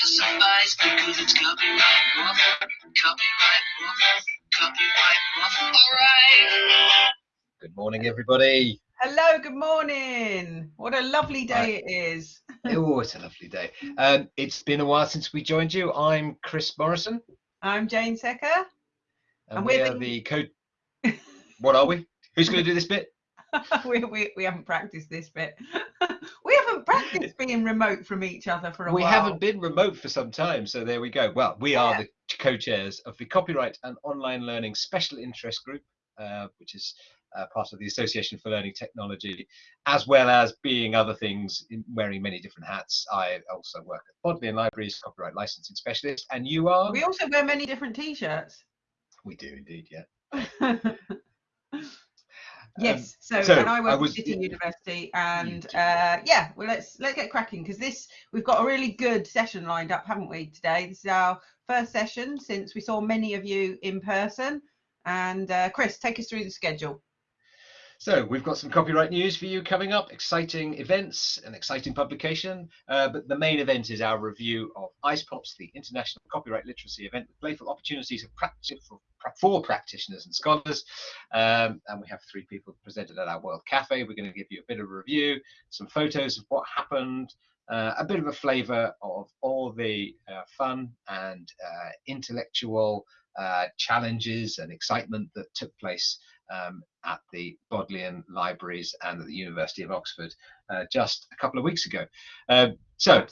to suffice because it's copyright waffle, copyright waffle, copyright waffle. All right. Good morning, everybody. Hello, good morning. What a lovely day it is. oh, it's a lovely day. Um, it's been a while since we joined you. I'm Chris Morrison. I'm Jane Secker. And, And we we're the- the code. what are we? Who's going to do this bit? we, we, we haven't practiced this bit. We haven't being remote from each other for a We while. haven't been remote for some time, so there we go. Well, we are Yeah. the co-chairs of the Copyright and Online Learning Special Interest Group, uh, which is uh, part of the Association for Learning Technology, as well as being other things, in wearing many different hats. I also work at Bodleian Libraries, copyright licensing specialist, and you are? We also wear many different t-shirts. We do indeed, yeah. yes. So, Um, so and I work I at was- City University, and uh, yeah, well, let's let's get cracking because this we've got a really good session lined up, haven't we? Today, this is our first session since we saw many of you in person. And uh, Chris, take us through the schedule. So we've got some copyright news for you coming up, exciting events, an exciting publication. Uh, but the main event is our review of IcePops, the International Copyright Literacy event with playful opportunities of practice for, for practitioners and scholars. Um, and we have three people presented at our World Cafe. We're going to give you a bit of a review, some photos of what happened, uh, a bit of a flavour of all the uh, fun and uh, intellectual uh, challenges and excitement that took place um, at the Bodleian Libraries and at the University of Oxford uh, just a couple of weeks ago. Um, so,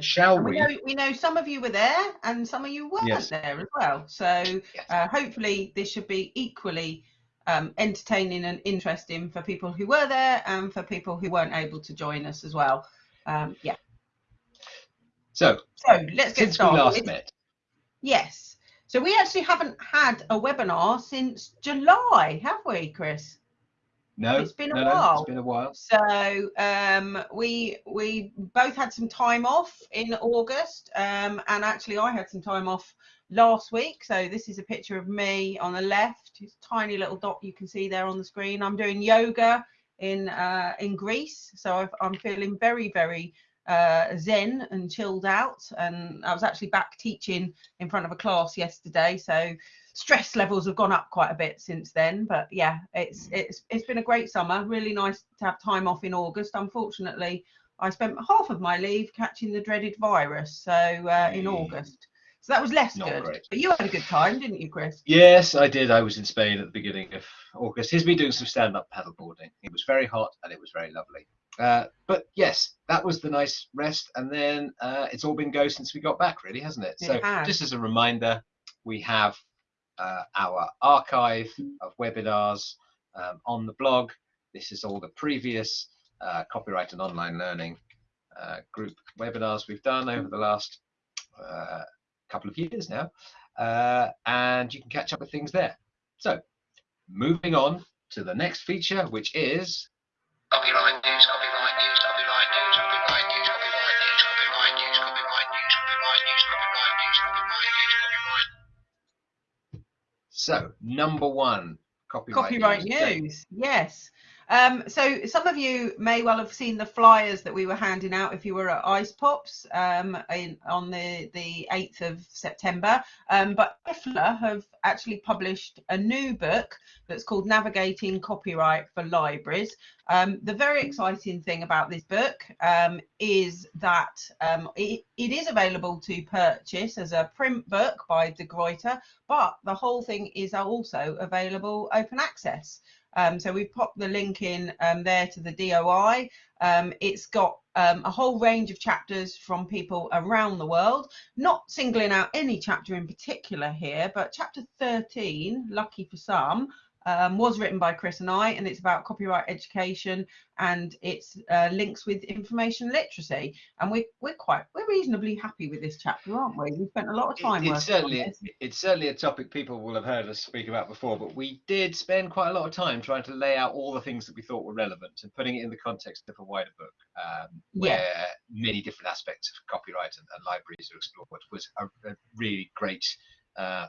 shall we we? know, we know some of you were there and some of you weren't Yes. there as well. So Yes. uh, hopefully this should be equally um, entertaining and interesting for people who were there and for people who weren't able to join us as well. Um, yeah. So, So let's get since we started. last met, Yes. So we actually haven't had a webinar since July, have we, Chris? no, It's been a no, no, while. it's been a while. So um, we we both had some time off in August, um, and actually I had some time off last week. So this is a picture of me on the left, it's a tiny little dot you can see there on the screen. I'm doing yoga in uh, in Greece, so I've, I'm feeling very very uh, zen and chilled out. And I was actually back teaching in front of a class yesterday, so stress levels have gone up quite a bit since then but yeah it's it's it's been a great summer really nice to have time off in august unfortunately i spent half of my leave catching the dreaded virus so uh, in august so that was less Not good great. but you had a good time didn't you chris Yes, I did. I was in Spain at the beginning of August. He's been doing some stand-up paddleboarding. It was very hot and it was very lovely. Uh, but yes, that was the nice rest, and then uh, it's all been go since we got back, really, hasn't it? It so, has. just as a reminder, we have uh, our archive of webinars um, on the blog. This is all the previous uh, copyright and online learning uh, group webinars we've done over the last uh, couple of years now, uh, and you can catch up with things there. So, moving on to the next feature, which is copyright news, so number one copyright, copyright news. Jane. news yes um, so some of you may well have seen the flyers that we were handing out if you were at Ice Pops um, in, on the, the 8th of September. Um, but IFLA have actually published a new book that's called Navigating Copyright for Libraries. Um, the very exciting thing about this book um, is that um, it, it is available to purchase as a print book by De Gruyter, but the whole thing is also available open access. Um, so we've popped the link in um, there to the DOI. Um, it's got um, a whole range of chapters from people around the world, not singling out any chapter in particular here, but chapter 13, lucky for some, um, was written by Chris and I, and it's about copyright education and it's uh, links with information literacy. And we're, we're quite, we're reasonably happy with this chapter, aren't we? We spent a lot of time It- it's certainly it's certainly a topic people will have heard us speak about before, but we did spend quite a lot of time trying to lay out all the things that we thought were relevant and putting it in the context of a wider book, um, Yeah. where many different aspects of copyright and, and libraries are explored. Was a, a really great uh,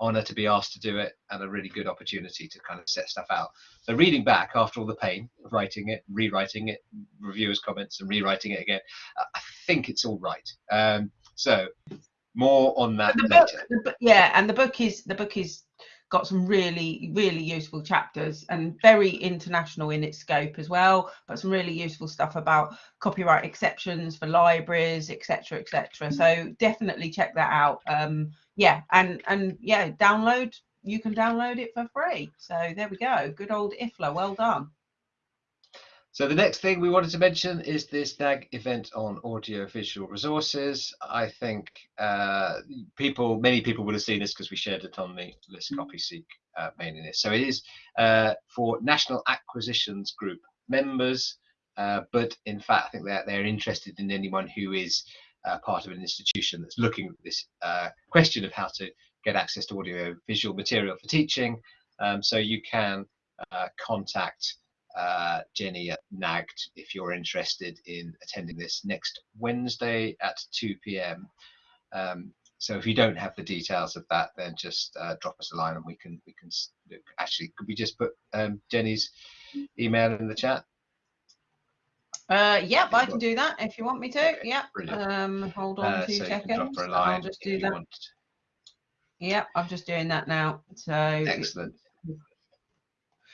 honor to be asked to do it and a really good opportunity to kind of set stuff out. So reading back after all the pain of writing it, rewriting it, reviewers' comments, and rewriting it again, I think it's all right. Um, So more on that the book, the, yeah, and the book is the book is got some really really useful chapters and very international in its scope as well but some really useful stuff about copyright exceptions for libraries etc etc so definitely check that out um yeah and and yeah download you can download it for free so there we go good old ifla well done So the next thing we wanted to mention is this NAG event on audiovisual resources. I think uh, people, many people would have seen this because we shared it on the list copy seek uh, mailing list. So it is uh, for National Acquisitions Group members, uh, but in fact, I think they're, they're interested in anyone who is uh, part of an institution that's looking at this uh, question of how to get access to audiovisual material for teaching. Um, so you can uh, contact uh, Jenny at NAGD if you're interested in attending this next Wednesday at 2 p.m. Um, so if you don't have the details of that, then just uh, drop us a line and we can we can actually could we just put um, Jenny's email in the chat? Uh yep i can do that if you want me to. Okay, yep um hold on Uh, two so seconds can drop her a i'll just do that. yep i'm just doing that now. So Excellent.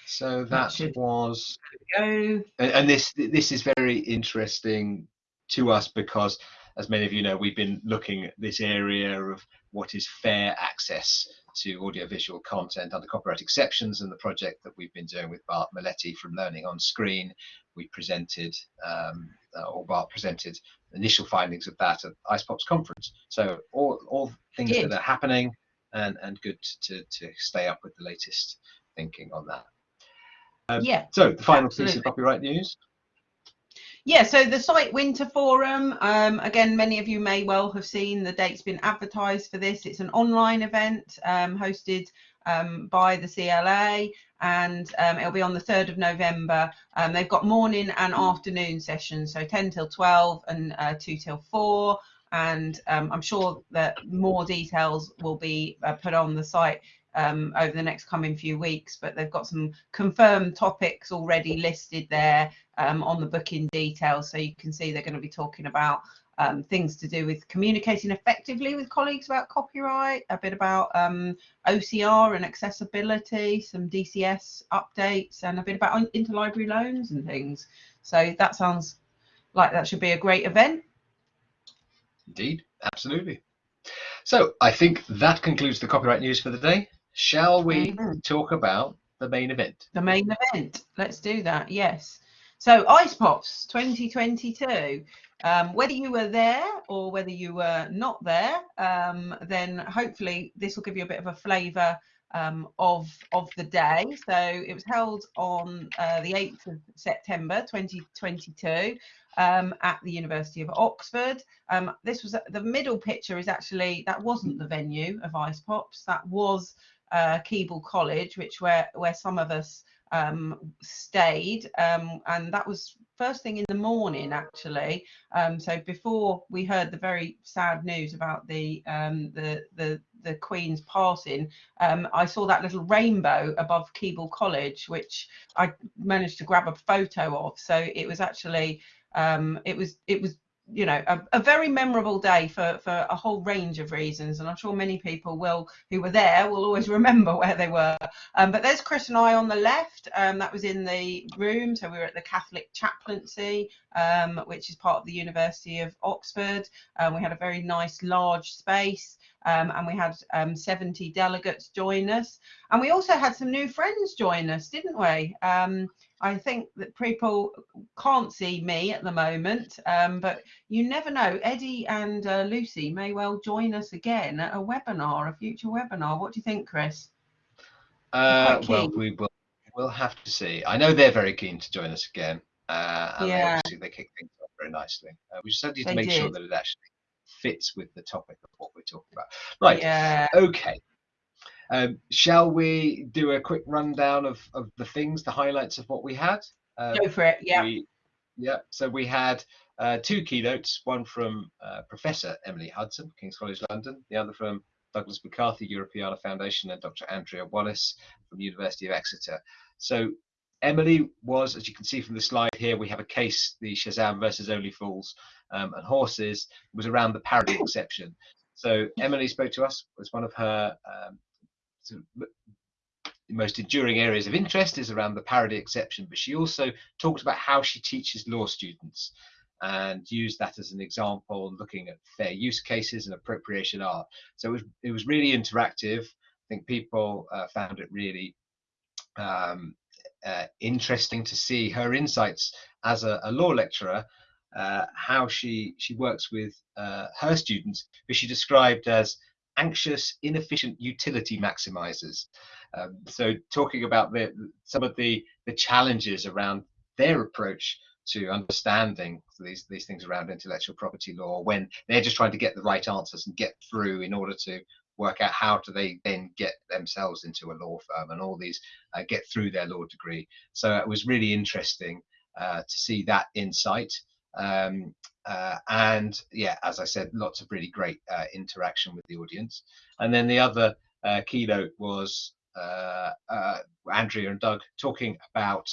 So that should- was go. And, and this this is very interesting to us because as many of you know we've been looking at this area of what is fair access to audiovisual content under copyright exceptions and the project that we've been doing with Bart Meletti from Learning on Screen we presented um, uh, or Bart presented initial findings of that at IcePops conference. So all all things that are happening and and good to to stay up with the latest thinking on that. Um, yeah. so the final piece of copyright news Yeah, so the site Winter Forum, um, again, many of you may well have seen the date's been advertised for this. It's an online event um, hosted um, by the CLA and um, it'll be on the 3rd of November. Um, they've got morning and afternoon sessions, so 10 till 12 and uh, 2 till 4. And um, I'm sure that more details will be uh, put on the site um, over the next coming few weeks, but they've got some confirmed topics already listed there um, on the booking details. So you can see they're going to be talking about um, things to do with communicating effectively with colleagues about copyright, a bit about um, OCR and accessibility, some DCS updates, and a bit about interlibrary loans and things. So that sounds like that should be a great event. Indeed, absolutely. So I think that concludes the copyright news for the day. Shall we talk about the main event? the main event. Let's do that. Yes. So Ice Pops 2022. Um, whether you were there or whether you were not there, um, then hopefully this will give you a bit of a flavour um, of of the day. So it was held on uh, the 8th of September 2022 um, at the University of Oxford. Um, this was the middle picture is actually that wasn't the venue of Ice Pops. That was uh, Keble College, which where where some of us um, stayed, um, and that was first thing in the morning actually. Um, so before we heard the very sad news about the um, the the the Queen's passing, um, I saw that little rainbow above Keble College, which I managed to grab a photo of. So it was actually um, it was it was you know a, a very memorable day for for a whole range of reasons and i'm sure many people will who were there will always remember where they were. Um, but there's chris and i on the left. Um, that was in the room so we were at the catholic chaplaincy um, which is part of the university of oxford. Um, we had a very nice large space um, and we had um, 70 delegates join us. And we also had some new friends join us didn't we I think that people can't see me at the moment, um, but you never know. Eddie and uh, Lucy may well join us again at a webinar, a future webinar. What do you think, Chris? Uh, well, we will we'll have to see. I know they're very keen to join us again, uh, and they Yeah. obviously they kick things off very nicely. Uh, we just need to They make sure that it actually fits with the topic of what we're talking about. Right. Yeah. Okay. Um, shall we do a quick rundown of, of the things, the highlights of what we had? Um, Go for it. Yeah. We, yeah. So we had uh, two keynotes, one from uh, Professor Emily Hudson, King's College London, the other from Douglas McCarthy Europeana Foundation and Dr. Andrea Wallace from University of Exeter. So Emily was, as you can see from the slide here, we have a case, the Shazam versus Only Fools um, and Horses, was around the parody exception. So Emily spoke to us, was one of her um, of most enduring areas of interest is around the parody exception, but she also talked about how she teaches law students and used that as an example, looking at fair use cases and appropriation art. So it was, it was really interactive. I think people uh, found it really um, uh, interesting to see her insights as a, a law lecturer, uh, how she she works with uh, her students, who she described as anxious, inefficient utility maximizers. Um, so talking about the, some of the the challenges around their approach to understanding these these things around intellectual property law when they're just trying to get the right answers and get through in order to work out how do they then get themselves into a law firm and all these uh, get through their law degree. So it was really interesting uh, to see that insight. Um, uh, and yeah, as I said, lots of really great uh, interaction with the audience. And then the other uh, keynote was uh, Andrea and Doug talking about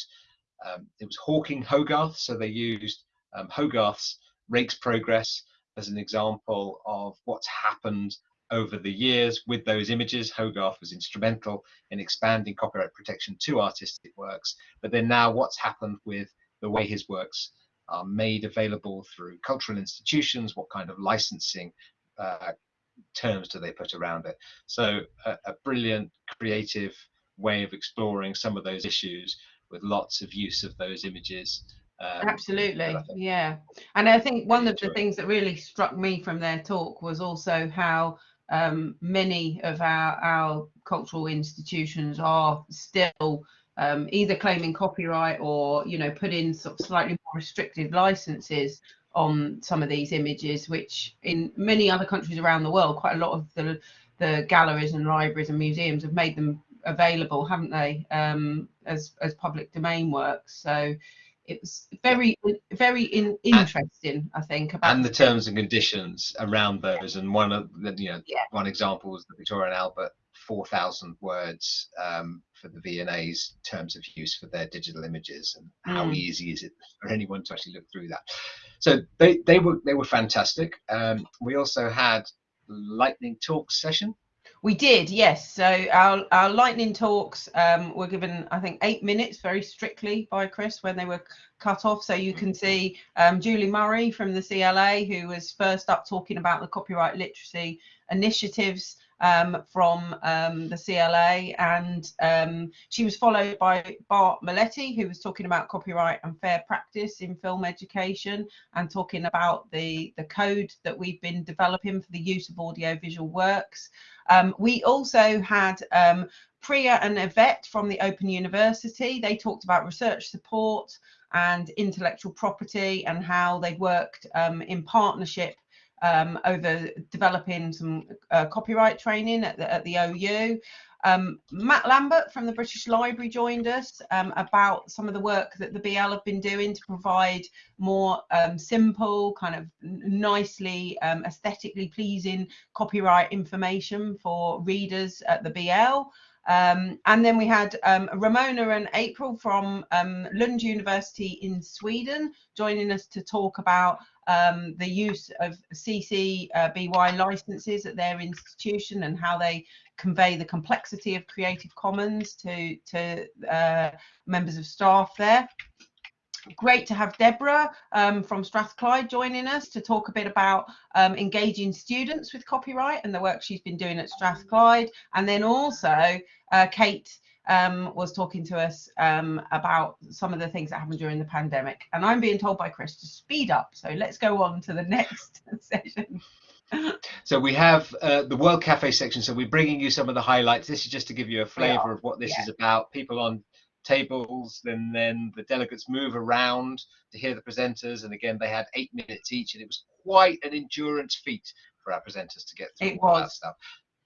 um, it was Hawking Hogarth. So they used um, Hogarth's Rake's Progress as an example of what's happened over the years with those images. Hogarth was instrumental in expanding copyright protection to artistic works. But then now what's happened with the way his works are made available through cultural institutions, what kind of licensing uh, terms do they put around it? So a, a brilliant creative way of exploring some of those issues with lots of use of those images. Um, Absolutely, yeah. And I think one of the things that really struck me from their talk was also how um, many of our, our cultural institutions are still um, either claiming copyright or you know put in sort of slightly more restricted licenses on some of these images, which in many other countries around the world, quite a lot of the the galleries and libraries and museums have made them available, haven't they, um, as as public domain works? So it was very very in, interesting i think about and the terms and conditions around those and one of the you know yeah. one example was the victoria and albert 4000 words um, for the V&A's terms of use for their digital images and how mm. easy is it for anyone to actually look through that so they they were they were fantastic um, we also had lightning talk session we did, yes. So our, our lightning talks um, were given, I think, eight minutes very strictly by Chris when they were cut off. So you can see um, Julie Murray from the CLA, who was first up talking about the copyright literacy initiatives um, from um, the CLA, and um, she was followed by Bart Meletti, who was talking about copyright and fair practice in film education, and talking about the the code that we've been developing for the use of audiovisual works. Um, we also had um, Priya and Yvette from the Open University. They talked about research support and intellectual property and how they worked um, in partnership um, over developing some uh, copyright training at the, at the OU. Um, Matt Lambert from the British Library joined us um, about some of the work that the BL have been doing to provide more um, simple, kind of nicely um, aesthetically pleasing copyright information for readers at the BL. Um, and then we had um, Ramona and April from um, Lund University in Sweden joining us to talk about um, the use of CC uh, BY licenses at their institution and how they convey the complexity of Creative Commons to, to uh, members of staff there. Great to have Deborah um, from Strathclyde joining us to talk a bit about um, engaging students with copyright and the work she's been doing at Strathclyde. And then also uh, Kate um, was talking to us um, about some of the things that happened during the pandemic. And I'm being told by Chris to speed up. So let's go on to the next session. so we have uh, the World Cafe section. So we're bringing you some of the highlights. This is just to give you a flavour of what this yeah. is about. People on tables, and then the delegates move around to hear the presenters. And again, they had eight minutes each, and it was quite an endurance feat for our presenters to get through it all was. that stuff.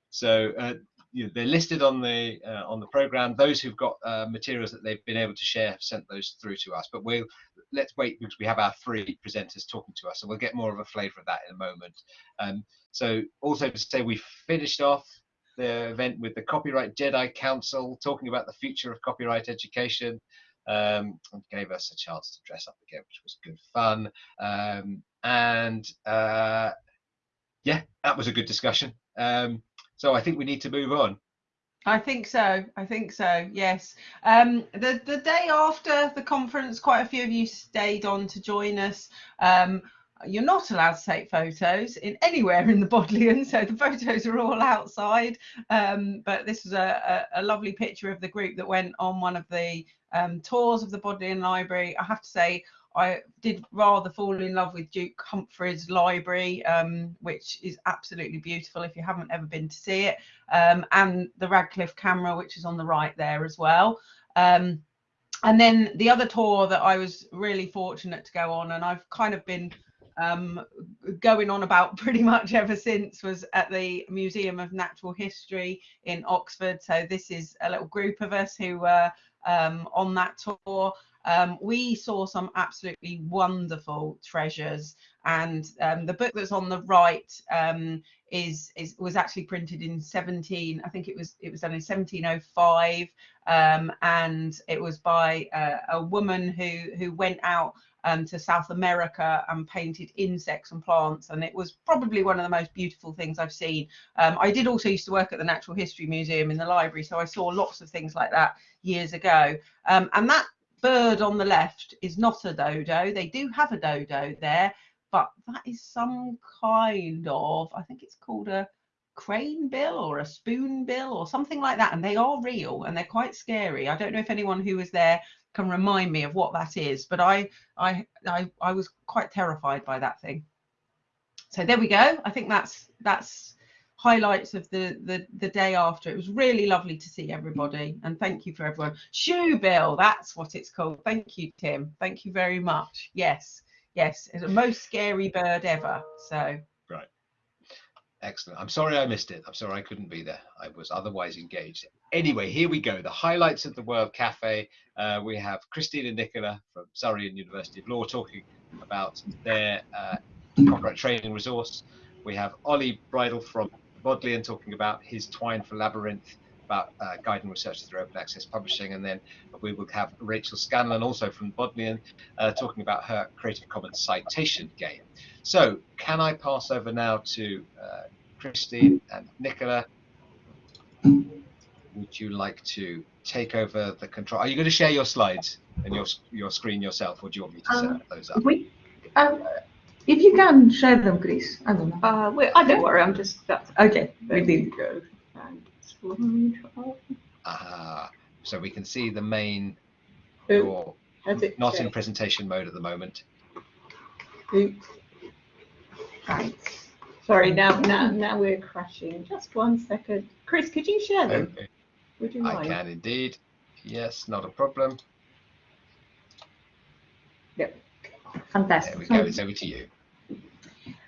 So uh, you know, they're listed on the uh, on the program. Those who've got uh, materials that they've been able to share have sent those through to us. But we'll let's wait because we have our three presenters talking to us, so we'll get more of a flavour of that in a moment. Um, so also to say we finished off the event with the Copyright Jedi Council talking about the future of copyright education. um, and gave us a chance to dress up again, which was good fun. Um, and uh, yeah, that was a good discussion. Um, so I think we need to move on. I think so. I think so. Yes. Um, the the day after the conference, quite a few of you stayed on to join us. Um, you're not allowed to take photos in anywhere in the Bodleian, so the photos are all outside. Um, but this was a, a, a, lovely picture of the group that went on one of the um, tours of the Bodleian Library. I have to say, I did rather fall in love with Duke Humfrey's Library, um, which is absolutely beautiful if you haven't ever been to see it, um, and the Radcliffe camera, which is on the right there as well. Um, and then the other tour that I was really fortunate to go on, and I've kind of been um, going on about pretty much ever since, was at the Museum of Natural History in Oxford. So this is a little group of us who were um, on that tour um, we saw some absolutely wonderful treasures. And um, the book that's on the right um, is, is was actually printed in 17. I think it was it was done in 1705, um, and it was by uh, a woman who who went out um, to South America and painted insects and plants. And it was probably one of the most beautiful things I've seen. Um, I did also used to work at the Natural History Museum in the library, so I saw lots of things like that years ago. Um, and that bird on the left is not a dodo. They do have a dodo there, but that is some kind of, I think it's called a crane bill or a spoon bill or something like that. And they are real and they're quite scary. I don't know if anyone who was there can remind me of what that is, but I, I, I, I was quite terrified by that thing. So there we go. I think that's, that's highlights of the, the the day after. It was really lovely to see everybody, and thank you for everyone. Shoe bill, that's what it's called. Thank you, Tim. Thank you very much. Yes, yes, it's the most scary bird ever. So excellent. I'm sorry I missed it. I'm sorry I couldn't be there. I was otherwise engaged. Anyway, here we go. The highlights of the World Cafe. Uh, we have Christine Nicola from Surrey and University of Law talking about their uh, copyright training resource. We have Ollie Bridle from Bodleian talking about his Twine for Labyrinth, about uh, guiding research through open access publishing. And then we will have Rachel Scanlon, also from Bodleian, uh, talking about her Creative Commons citation game. So can I pass over now to uh, Christine and Nicola? Would you like to take over the control? Are you going to share your slides and your your screen yourself, or do you want me to set um, those up? We, um, if you can share them, Chris. I don't know. Uh, well, I don't worry. I'm just that's okay. We did go. Uh, so we can see the main. Your, it, not in presentation mode at the moment. Oops. Right. Sorry. Now, now, now we're crashing. Just one second. Chris, could you share them? Okay. Would you mind? I can indeed. Yes, not a problem. Yep. Fantastic. There we go. It's over to you.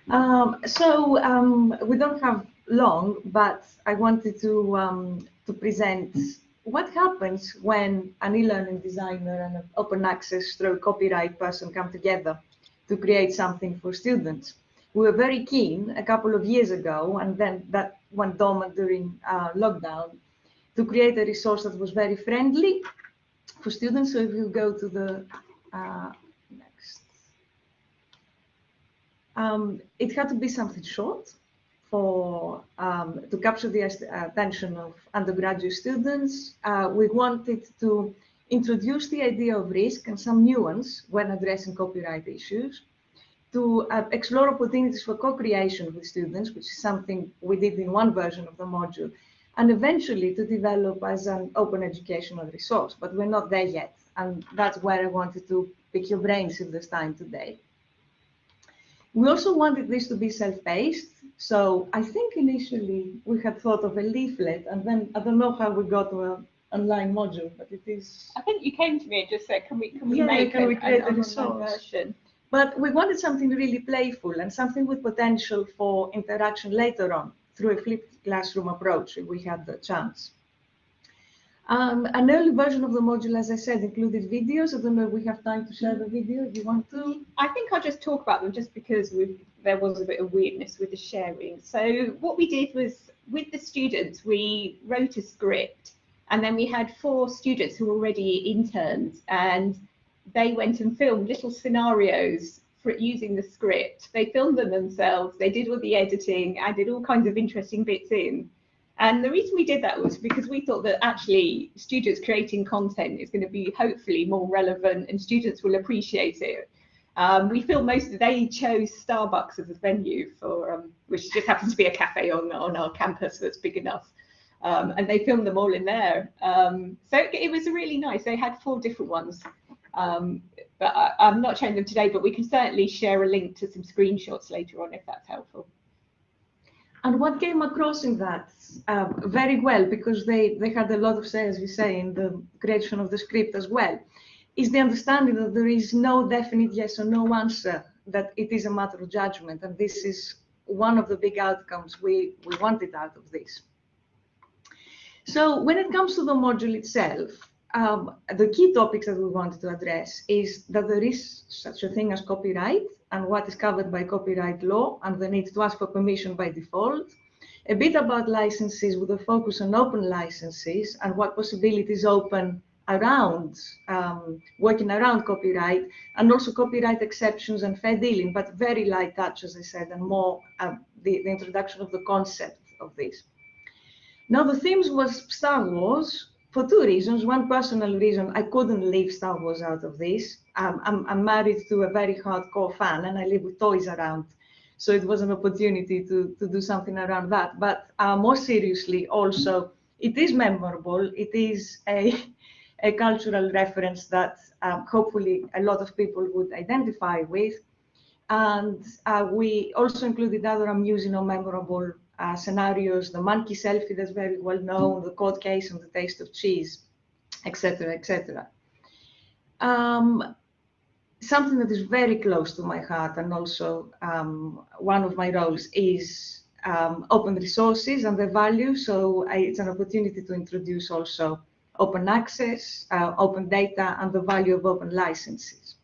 Um, so um, we don't have long, but I wanted to um, to present what happens when an e-learning designer and an open access through copyright person come together to create something for students. We were very keen a couple of years ago, and then that went dormant during uh, lockdown, to create a resource that was very friendly for students. So if you go to the uh, Um, it had to be something short for um, to capture the attention of undergraduate students. Uh, we wanted to introduce the idea of risk and some nuance when addressing copyright issues, to uh, explore opportunities for co-creation with students, which is something we did in one version of the module, and eventually to develop as an open educational resource. But we're not there yet, and that's where I wanted to pick your brains if there's time today. We also wanted this to be self-paced. So I think initially we had thought of a leaflet and then I don't know how we got to an online module, but it is. I think you came to me and just said, can we, can we yeah, make can an, we create online version? But we wanted something really playful and something with potential for interaction later on through a flipped classroom approach if we had the chance. Um, an early version of the module, as I said, included videos. I don't know if we have time to share the video if you want to. I think I'll just talk about them just because there was a bit of weirdness with the sharing. So what we did was with the students, we wrote a script And then we had four students who were already interns and they went and filmed little scenarios for using the script. They filmed them themselves, they did all the editing, I did all kinds of interesting bits in. And the reason we did that was because we thought that actually students creating content is going to be hopefully more relevant and students will appreciate it. Um, we feel most they chose Starbucks as a venue for um, which just happens to be a cafe on on our campus that's big enough. Um, and they filmed them all in there. Um, so it, it, was really nice. They had four different ones, um, but I, I'm not showing them today. But we can certainly share a link to some screenshots later on if that's helpful. And what came across in that uh, very well, because they, they had a lot of say, as you say, in the creation of the script as well, is the understanding that there is no definite yes or no answer, that it is a matter of judgment. And this is one of the big outcomes we, we wanted out of this. So when it comes to the module itself, um, the key topics that we wanted to address is that there is such a thing as copyright and what is covered by copyright law and the need to ask for permission by default. A bit about licenses with a focus on open licenses and what possibilities open around um, working around copyright and also copyright exceptions and fair dealing, but very light touch, as I said, and more uh, the, the introduction of the concept of this. Now, the themes was Star Wars, for two reasons. One personal reason, I couldn't leave Star Wars out of this. Um, I'm, I'm, married to a very hardcore fan and I live with toys around. So it was an opportunity to, to do something around that. But uh, more seriously, also, it is memorable. It is a, a cultural reference that um, hopefully a lot of people would identify with. And uh, we also included other amusing or memorable uh, scenarios, the monkey selfie that's very well known, the court case and the taste of cheese, etc., etc. Um, something that is very close to my heart and also um, one of my roles is um, open resources and their value. So I, it's an opportunity to introduce also open access, uh, open data, and the value of open licenses.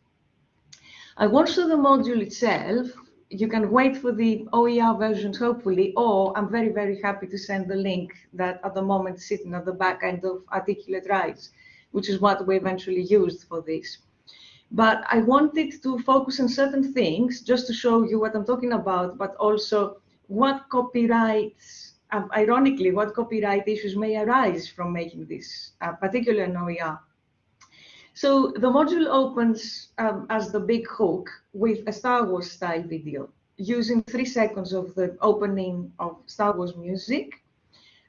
I want to the module itself you can wait for the OER versions, hopefully, or I'm very, very happy to send the link that at the moment is sitting at the back end of Articulate Rise, which is what we eventually used for this. But I wanted to focus on certain things just to show you what I'm talking about, but also what copyrights, um, ironically, what copyright issues may arise from making this, uh, particularly OER. So the module opens um, as the big hook with a Star Wars style video using three seconds of the opening of Star Wars music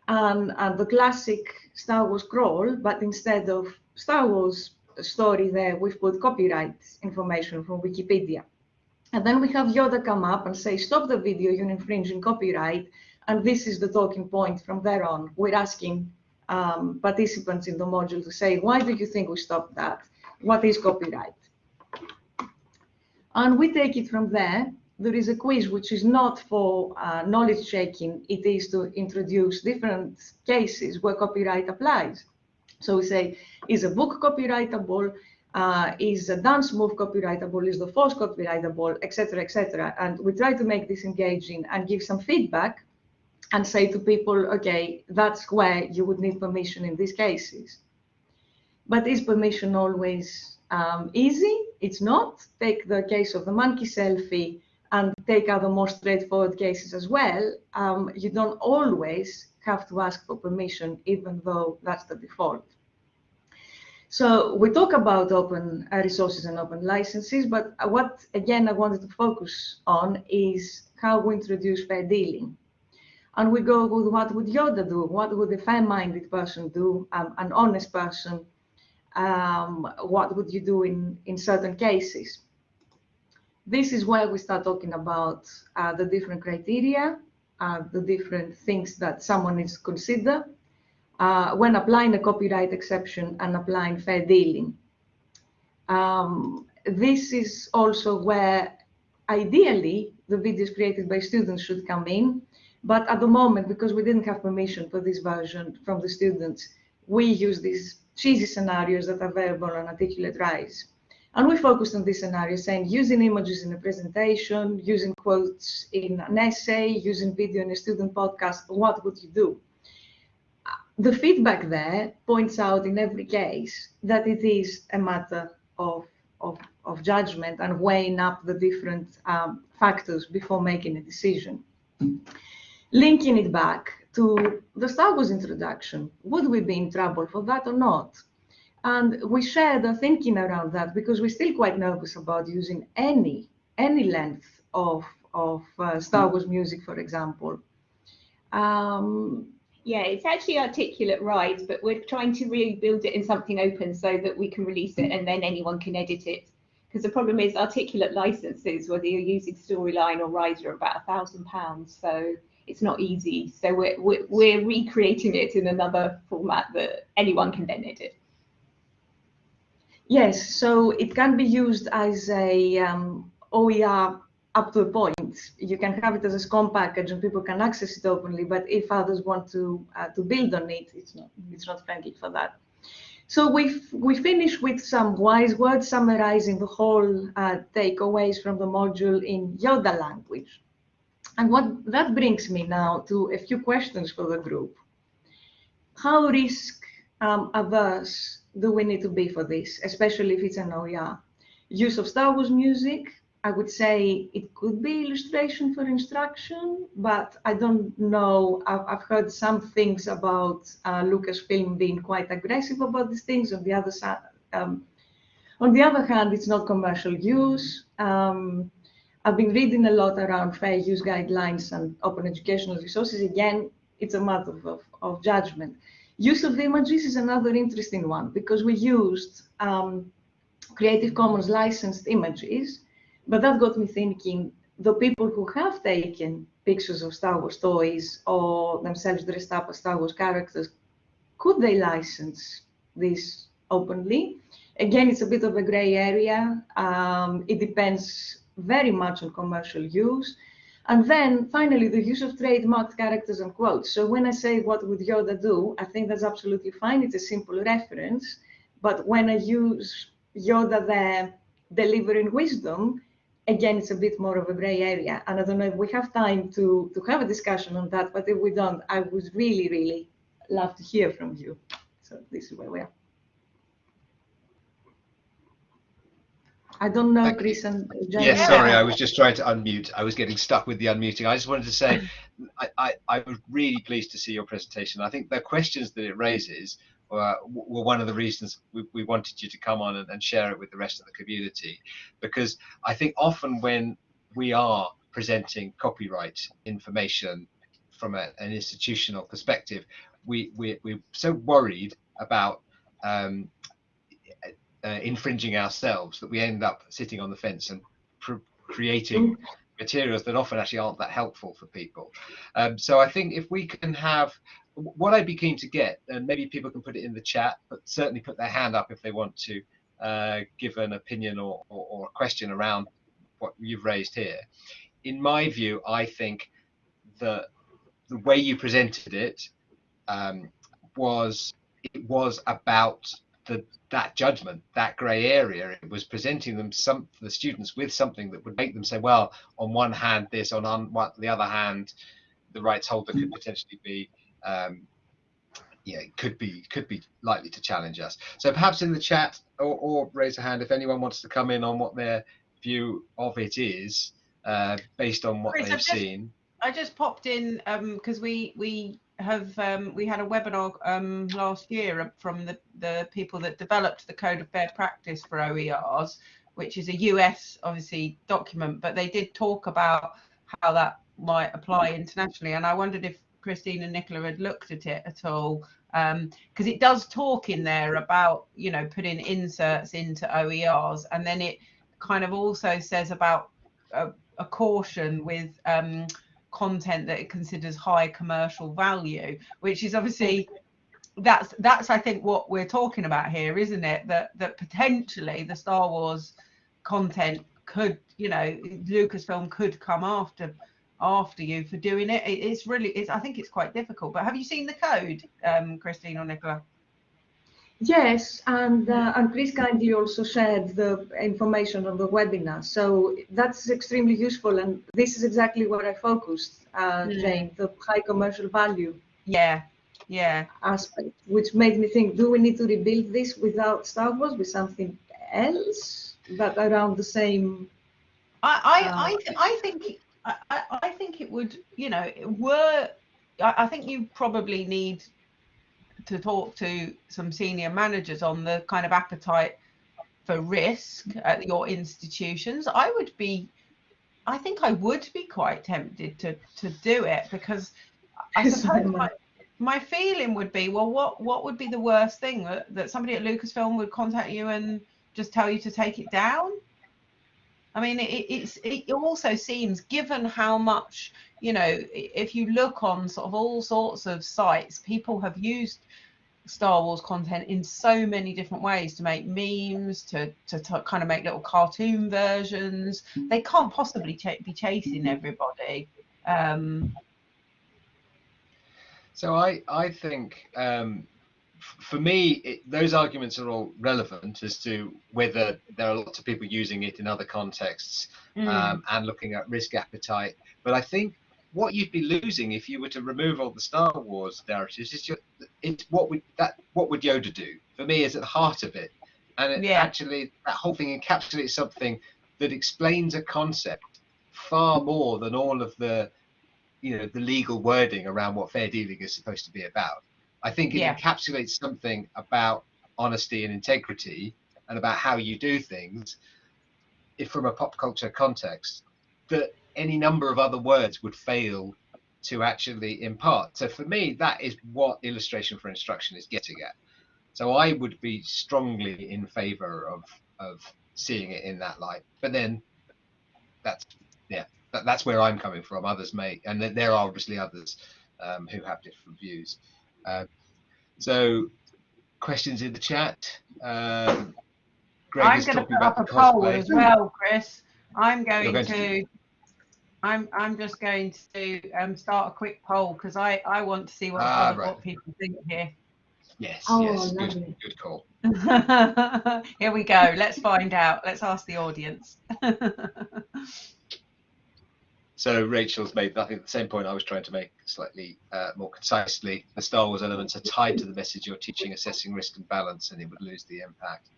and, and the classic Star Wars crawl, but instead of Star Wars story there, we've put copyright information from Wikipedia. And then we have Yoda come up and say, stop the video, you're infringing copyright. And this is the talking point from there on. We're asking um, participants in the module to say, why do you think we stopped that? What is copyright? And we take it from there. There is a quiz which is not for uh, knowledge checking. It is to introduce different cases where copyright applies. So we say, is a book copyrightable? Uh, is a dance move copyrightable? Is the force copyrightable? Etc. Etc. And we try to make this engaging and give some feedback and say to people, okay, that's where you would need permission in these cases. But is permission always um, easy? It's not. Take the case of the monkey selfie and take other more straightforward cases as well. Um, you don't always have to ask for permission, even though that's the default. So we talk about open uh, resources and open licenses, but what, again, I wanted to focus on is how we introduce fair dealing and we go with what would Yoda do? What would a fair-minded person do? Um, an honest person? Um, what would you do in, in certain cases? This is where we start talking about uh, the different criteria, uh, the different things that someone needs to consider uh, when applying a copyright exception and applying fair dealing. Um, this is also where ideally the videos created by students should come in but at the moment, because we didn't have permission for this version from the students, we use these cheesy scenarios that are available on Articulate Rise. And we focused on this scenario, saying using images in a presentation, using quotes in an essay, using video in a student podcast, what would you do? the feedback there points out in every case that it is a matter of, of, of judgment and weighing up the different um, factors before making a decision. Linking it back to the Star Wars introduction, would we be in trouble for that or not? And we share the thinking around that because we're still quite nervous about using any any length of of uh, Star Wars music, for example. Um, Yeah, it's actually Articulate Rise, but we're trying to rebuild it in something open so that we can release it and then anyone can edit it. Because the problem is articulate licenses, whether you're using Storyline or Rider, are about a thousand pounds. So it's not easy. So we're, we're, we're recreating it in another format that anyone can then edit. Yes, so it can be used as a um, OER up to a point. You can have it as a SCORM package and people can access it openly, but if others want to uh, to build on it, it's not it's not friendly for that. So we we finish with some wise words summarizing the whole uh, takeaways from the module in Yoda language. And what that brings me now to a few questions for the group. How risk um, averse do we need to be for this, especially if it's an OER? Use of Star Wars music, I would say it could be illustration for instruction, but I don't know. I've, heard some things about uh, Lucasfilm being quite aggressive about these things. On the other side, um, on the other hand, it's not commercial use. Um, I've been reading a lot around fair use guidelines and open educational resources. Again, it's a matter of, of, of judgment. Use of images is another interesting one because we used um, Creative Commons licensed images, but that got me thinking the people who have taken pictures of Star Wars toys or themselves dressed up as Star Wars characters, could they license this openly? Again, it's a bit of a gray area. Um, it depends very much on commercial use. And then finally, the use of trademarked characters and quotes. So when I say what would Yoda do, I think that's absolutely fine. It's a simple reference. But when I use Yoda there delivering wisdom, again, it's a bit more of a gray area. And I don't know if we have time to, to have a discussion on that, but if we don't, I would really, really love to hear from you. So this is where we are. I don't know, Thank you. Chris and James. Yes, sorry, I was just trying to unmute. I was getting stuck with the unmuting. I just wanted to say I, I, I was really pleased to see your presentation. I think the questions that it raises uh, were one of the reasons we, we wanted you to come on and, and share it with the rest of the community. Because I think often when we are presenting copyright information from a, an institutional perspective, we, we, we're so worried about um, uh, infringing ourselves that we end up sitting on the fence and pr- creating materials that often actually aren't that helpful for people. Um, so I think if we can have what I'd be keen to get, and maybe people can put it in the chat, but certainly put their hand up if they want to uh, give an opinion or, or, or, a question around what you've raised here. In my view, I think the the way you presented it um, was it was about the that judgment, that grey area. It was presenting them some the students with something that would make them say, well, on one hand this, on, on the other hand, the rights holder could potentially be um, yeah, could be could be likely to challenge us. So perhaps in the chat or, or, raise a hand if anyone wants to come in on what their view of it is uh, based on what Chris, they've I've just- seen. I just popped in because we we have um, we had a webinar um, last year from the the people that developed the code of fair practice for OERs, which is a US obviously document, but they did talk about how that might apply internationally, and I wondered if Christine and Nicola had looked at it at all because it does talk in there about you know putting inserts into OERs, and then it kind of also says about a, a caution with um, content that it considers high commercial value, which is obviously that's that's I think what we're talking about here, isn't it? That that potentially the Star Wars content could, you know, Lucasfilm could come after after you for doing it. it it's really, it's I think it's quite difficult. But have you seen the code, um, Christine or Nicola? Yes, and uh, and Chris kindly also shared the information on the webinar, so that's extremely useful. And this is exactly where I focused, uh, Mm. Jane, the high commercial value. Yeah, Yeah. aspect, which made me think, do we need to rebuild this without Star Wars with something else, but around the same? I I Uh, I, th- I think I, I I think it would you know were I, I think you probably need to talk to some senior managers on the kind of appetite for risk at your institutions. I would be I think I would be quite tempted to to do it because I suppose my, my feeling would be well what what would be the worst thing that, that somebody at Lucasfilm would contact you and just tell you to take it down? I mean, it, it's it also seems, given how much you know, if you look on sort of all sorts of sites, people have used Star Wars content in so many different ways to make memes, to to, to kind of make little cartoon versions. They can't possibly ch- be chasing everybody. Um, So I I think um, f- for me it, those arguments are all relevant as to whether there are lots of people using it in other contexts mm, um, and looking at risk appetite. But I think what you'd be losing if you were to remove all the Star Wars narratives is just it's what would that what would Yoda do? For me, is at the heart of it, and it Yeah. actually that whole thing encapsulates something that explains a concept far more than all of the you know the legal wording around what fair dealing is supposed to be about. I think it Yeah. encapsulates something about honesty and integrity and about how you do things if from a pop culture context that any number of other words would fail to actually impart. So for me, that is what illustration for instruction is getting at. So I would be strongly in favor of of seeing it in that light. But then that's yeah, that, that's where I'm coming from. Others may, and there are obviously others um, who have different views. Uh, so questions in the chat. Um, Greg I'm going to put up a poll as well, Chris. I'm going, going to to. I'm I'm just going to um, start a quick poll because I I want to see what Ah, other- right. what people think here. Yes, Oh, yes, good, good call. Here we go. Let's find out. Let's ask the audience. So Rachel's made, I think, the same point I was trying to make slightly uh, more concisely. The Star Wars elements are tied to the message you're teaching, assessing risk and balance, and it would lose the impact.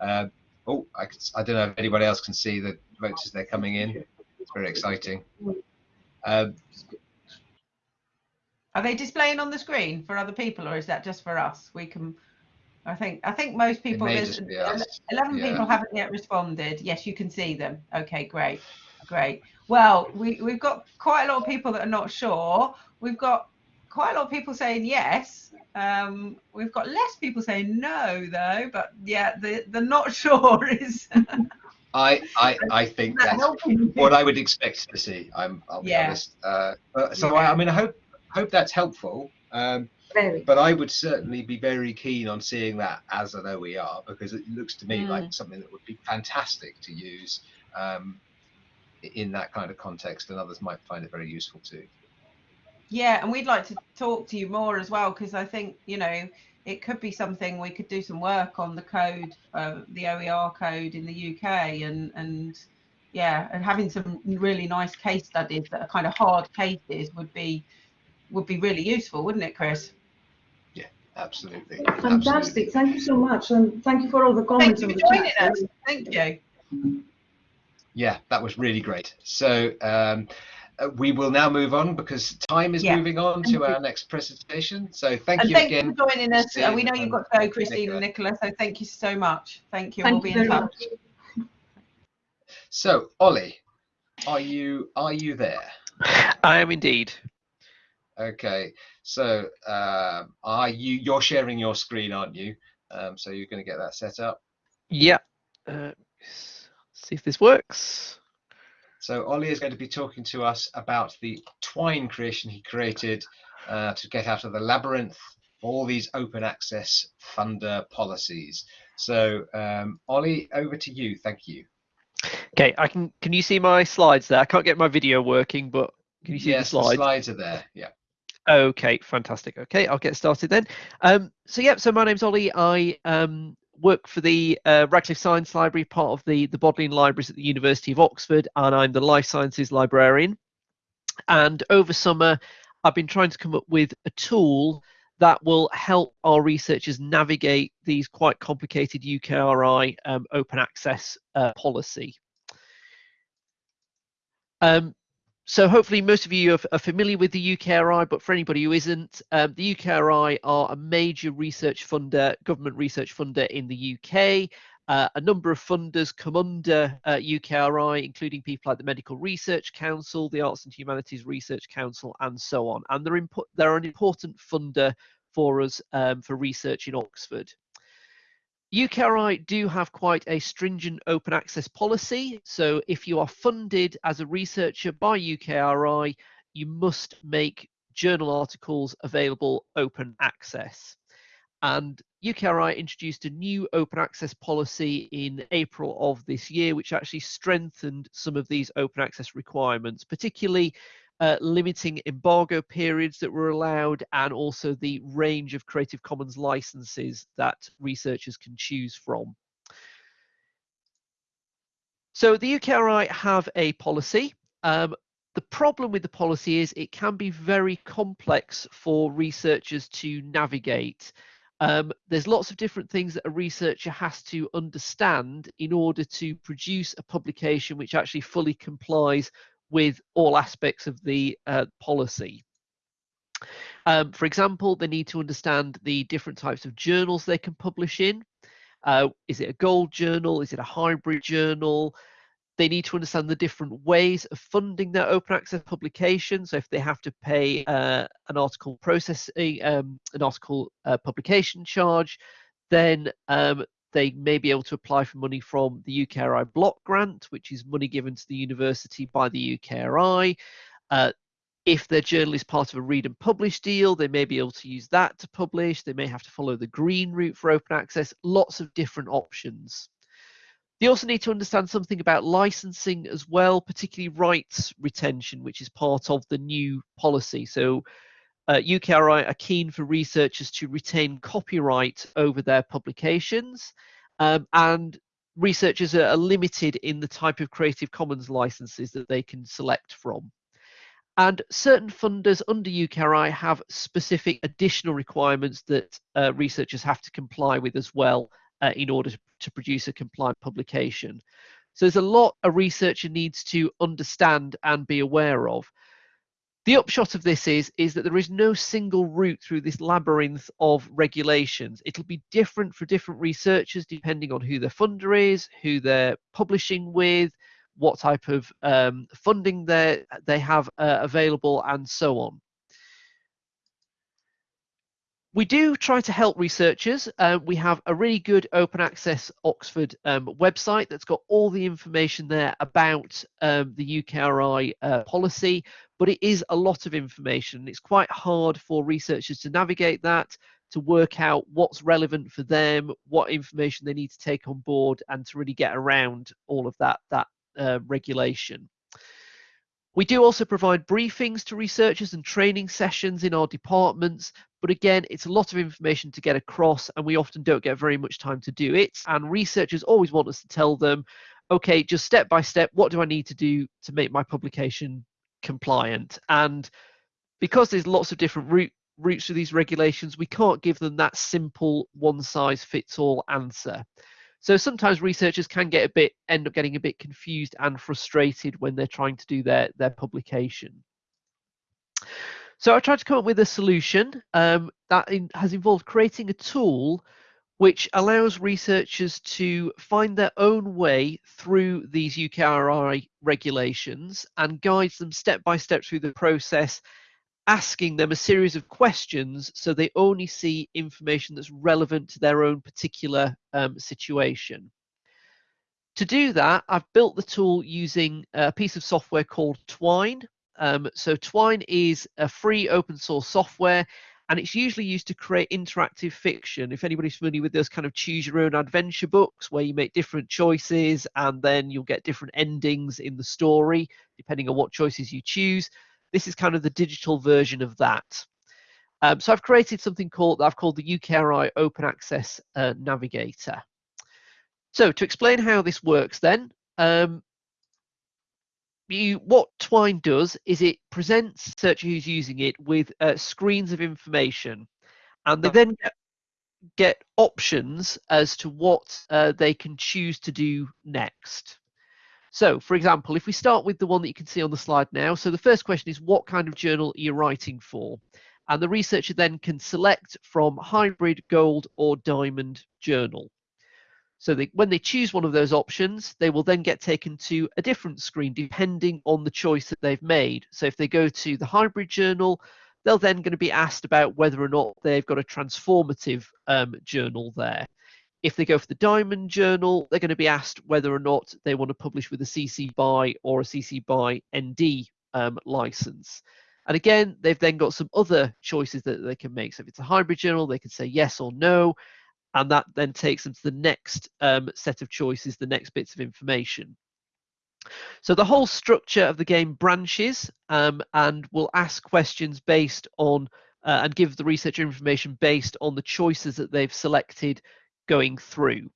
Um, oh, I, I don't know if anybody else can see the votes as they're coming in. It's very exciting. Um, Are they displaying on the screen for other people, or is that just for us? We can. I think I think most people. may there's just be ele- us. Eleven Yeah. people haven't yet responded. Yes, you can see them. Okay, great, great. Well, we we've got quite a lot of people that are not sure. We've got quite a lot of people saying yes. Um, we've got less people saying no, though. But yeah, the the not sure is I, I, I think that that's what I would expect to see. I'm, I'll be Yeah. honest. Uh, uh, so I, I mean, I hope, hope that's helpful. Um, Very. but I would certainly be very keen on seeing that as an OER because it looks to me Mm. like something that would be fantastic to use um, in that kind of context, and others might find it very useful too. Yeah, and we'd like to talk to you more as well because I think you know it could be something we could do some work on the code, uh, the OER code in the UK, and and yeah, and having some really nice case studies that are kind of hard cases would be would be really useful, wouldn't it, Chris? Yeah, absolutely. Fantastic. absolutely. Thank you so much. And thank you for all the comments. Thank comments you for joining chat. us. Thank you. Yeah, that was really great. So um, uh, we will now move on because time is Yeah. moving on Thank to you. our next presentation. So thank and you thank again. you for joining us. Uh, Christine we know you've got to go, Christine Nicola. and Nicola. So thank you so much. Thank you. Thank we'll be in touch. much. So Ollie, are you are you there? I am indeed. Okay, so um, are you you're sharing your screen, aren't you? Um, so you're going to get that set up. Yeah. Uh, see if this works. So Ollie is going to be talking to us about the Twine creation he created uh, to get out of the labyrinth, all these open access funder policies. So um, Ollie, over to you. Thank you. Okay, I can. Can you see my slides there? I can't get my video working, but can you see yes, the slides? slides are there. Yeah. Okay, fantastic. Okay, I'll get started then. Um, so yeah, so my name's Ollie. I um, work for the uh, Radcliffe Science Library, part of the the Bodleian Libraries at the University of Oxford, and I'm the Life Sciences librarian. And over summer, I've been trying to come up with a tool that will help our researchers navigate these quite complicated UKRI um, open access uh, policy. Um, so hopefully most of you are, familiar with the UKRI, but for anybody who isn't, um, the UKRI are a major research funder, government research funder in the UK. Uh, a number of funders come under uh, UKRI, including people like the Medical Research Council, the Arts and Humanities Research Council, and so on. And they're, they're an important funder for us um, for research in Oxford. UKRI do have quite a stringent open access policy. So if you are funded as a researcher by UKRI, you must make journal articles available open access. And UKRI introduced a new open access policy in April of this year, which actually strengthened some of these open access requirements, particularly uh, limiting embargo periods that were allowed and also the range of Creative Commons licenses that researchers can choose from. So the UKRI have a policy. Um, the problem with the policy is it can be very complex for researchers to navigate. Um, there's lots of different things that a researcher has to understand in order to produce a publication which actually fully complies with all aspects of the uh, policy. Um, for example, they need to understand the different types of journals they can publish in. Uh, is it a gold journal? Is it a hybrid journal? They need to understand the different ways of funding their open access publication. So if they have to pay uh, an article processing, um, an article uh, publication charge, then um, they may be able to apply for money from the UKRI block grant, which is money given to the university by the UKRI. Uh, if their journal is part of a read and publish deal, they may be able to use that to publish. They may have to follow the green route for open access, lots of different options. They also need to understand something about licensing as well, particularly rights retention, which is part of the new policy. So uh, UKRI are keen for researchers to retain copyright over their publications, um, and researchers are, limited in the type of Creative Commons licenses that they can select from. And certain funders under UKRI have specific additional requirements that uh, researchers have to comply with as well uh, in order to, to, produce a compliant publication. So there's a lot a researcher needs to understand and be aware of. The upshot of this is, is that there is no single route through this labyrinth of regulations. It'll be different for different researchers depending on who their funder is, who they're publishing with, what type of um, funding they they have uh, available, and so on. We do try to help researchers. Uh, we have a really good open access Oxford um, website that's got all the information there about um, the UKRI uh, policy, but it is a lot of information. It's quite hard for researchers to navigate that, to work out what's relevant for them, what information they need to take on board, and to really get around all of that, that uh, regulation. We do also provide briefings to researchers and training sessions in our departments, but again, it's a lot of information to get across and we often don't get very much time to do it. And researchers always want us to tell them, okay, just step by step, what do I need to do to make my publication compliant? And because there's lots of different route, routes to these regulations, we can't give them that simple one size fits all answer. So sometimes researchers can get a bit end up getting a bit confused and frustrated when they're trying to do their their publication. So I tried to come up with a solution um, that in, has involved creating a tool which allows researchers to find their own way through these UKRI regulations and guides them step by step through the process asking them a series of questions so they only see information that's relevant to their own particular um, situation. To do that, I've built the tool using a piece of software called Twine. Um, so Twine is a free open source software and it's usually used to create interactive fiction. If anybody's familiar with those kind of choose your own adventure books where you make different choices and then you'll get different endings in the story depending on what choices you choose. This is kind of the digital version of that. Um, so I've created something called I've called the UKRI Open Access uh, Navigator. So to explain how this works then, um, you, what Twine does is it presents searcher who's using it with uh, screens of information. and they then get, get options as to what uh, they can choose to do next. So, for example, if we start with the one that you can see on the slide now, so the first question is what kind of journal are you writing for? And the researcher then can select from hybrid, gold, or diamond journal. So they, when they choose one of those options, they will then get taken to a different screen depending on the choice that they've made. So if they go to the hybrid journal, they're then going to be asked about whether or not they've got a transformative um, journal there. If they go for the Diamond Journal, they're going to be asked whether or not they want to publish with a CC BY or a CC BY ND um, license. And again, they've then got some other choices that they can make. So if it's a hybrid journal, they can say yes or no, and that then takes them to the next um, set of choices, the next bits of information. So the whole structure of the game branches um, and will ask questions based on uh, and give the researcher information based on the choices that they've selected going through.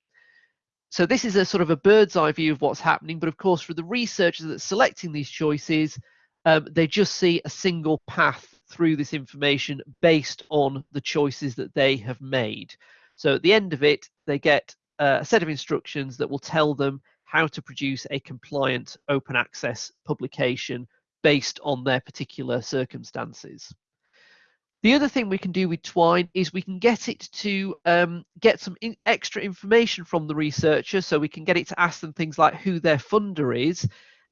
So this is a sort of a bird's eye view of what's happening, but of course for the researchers that are selecting these choices, um, they just see a single path through this information based on the choices that they have made. So at the end of it, they get uh, a set of instructions that will tell them how to produce a compliant open access publication based on their particular circumstances. The other thing we can do with Twine is we can get it to um, get some in extra information from the researcher. So we can get it to ask them things like who their funder is,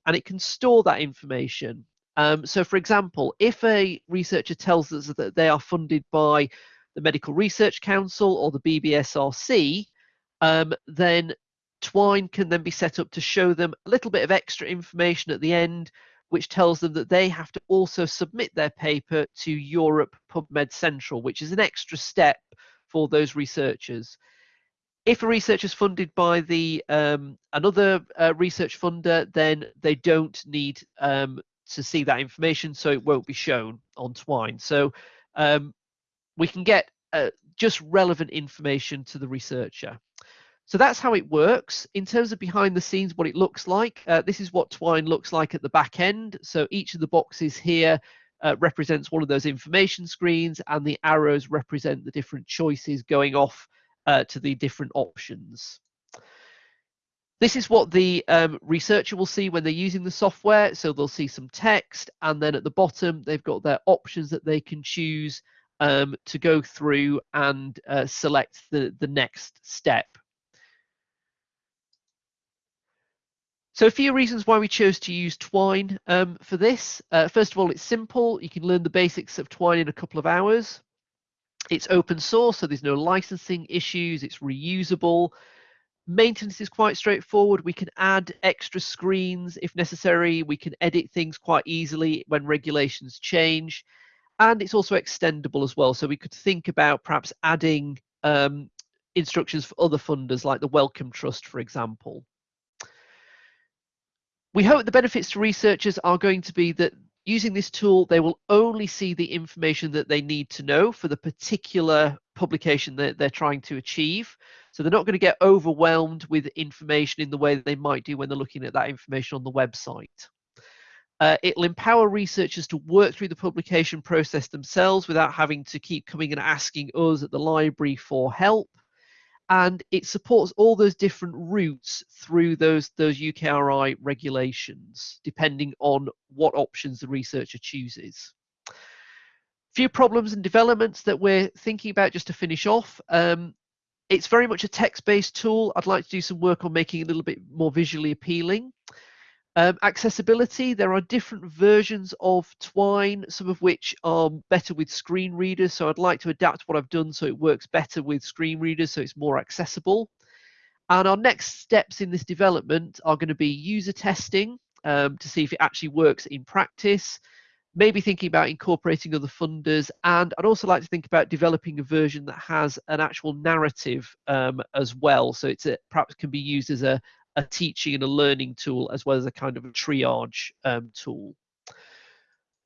and it can store that information. Um, so for example, if a researcher tells us that they are funded by the Medical Research Council or the BBSRC, um, then Twine can then be set up to show them a little bit of extra information at the end which tells them that they have to also submit their paper to Europe PubMed Central, which is an extra step for those researchers. If a researcher is funded by the um, another uh, research funder, then they don't need um, to see that information, so it won't be shown on Twine. So um, we can get uh, just relevant information to the researcher. So that's how it works. In terms of behind the scenes, what it looks like, uh, this is what Twine looks like at the back end. So each of the boxes here uh, represents one of those information screens and the arrows represent the different choices going off uh, to the different options. This is what the um, researcher will see when they're using the software. So they'll see some text and then at the bottom, they've got their options that they can choose um, to go through and uh, select the, the next step. So a few reasons why we chose to use Twine um, for this. Uh, first of all, it's simple. You can learn the basics of Twine in a couple of hours. It's open source, so there's no licensing issues. It's reusable. Maintenance is quite straightforward. We can add extra screens if necessary. We can edit things quite easily when regulations change. And it's also extendable as well. So we could think about perhaps adding um, instructions for other funders like the Wellcome Trust, for example. We hope the benefits to researchers are going to be that using this tool, they will only see the information that they need to know for the particular publication that they're trying to achieve. So they're not going to get overwhelmed with information in the way that they might do when they're looking at that information on the website. Uh, it'll empower researchers to work through the publication process themselves without having to keep coming and asking us at the library for help and it supports all those different routes through those those UKRI regulations, depending on what options the researcher chooses. Few problems and developments that we're thinking about just to finish off. Um, it's very much a text-based tool. I'd like to do some work on making it a little bit more visually appealing. Um, accessibility, there are different versions of Twine, some of which are better with screen readers. So I'd like to adapt what I've done so it works better with screen readers so it's more accessible. And our next steps in this development are going to be user testing um, to see if it actually works in practice, maybe thinking about incorporating other funders. And I'd also like to think about developing a version that has an actual narrative um, as well. So it's a, perhaps can be used as a, a teaching and a learning tool as well as a kind of a triage um, tool.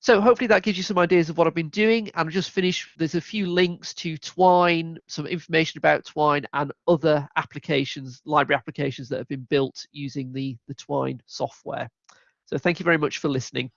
So hopefully that gives you some ideas of what I've been doing. And I'll just finish, there's a few links to Twine, some information about Twine and other applications, library applications that have been built using the, the Twine software. So thank you very much for listening.